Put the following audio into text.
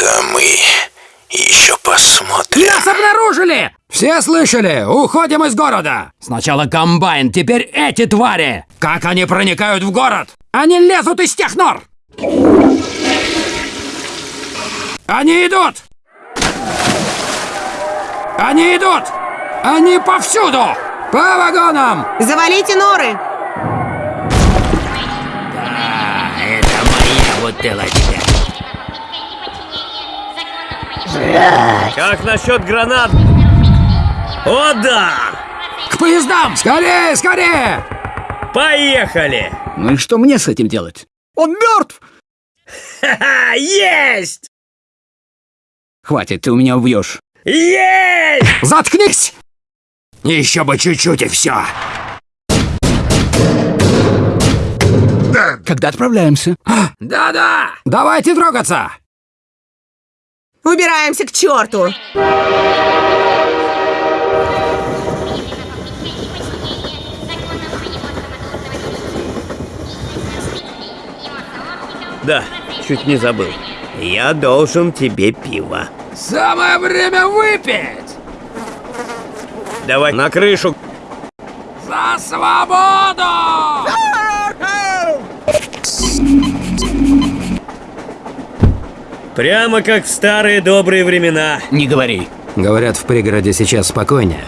Это мы еще посмотрим. Нас обнаружили! Все слышали? Уходим из города! Сначала комбайн, теперь эти твари! Как они проникают в город? Они лезут из тех нор! Они идут! Они идут! Они повсюду! По вагонам! Завалите норы! А, это моя бутылочка. Как насчет гранат? О да! К поездам! Скорее, скорее! Поехали! Ну и что мне с этим делать? Он мертв! Ха-ха! Есть! Хватит, ты у меня убьешь. Есть! Заткнись! Еще бы чуть-чуть и все. Когда отправляемся? Да-да! Давайте трогаться! Убираемся к черту! Да, чуть не забыл. Я должен тебе пиво. Самое время выпить! Давай на крышу. За свободу! Прямо как в старые добрые времена. Не говори. Говорят, в пригороде сейчас спокойнее.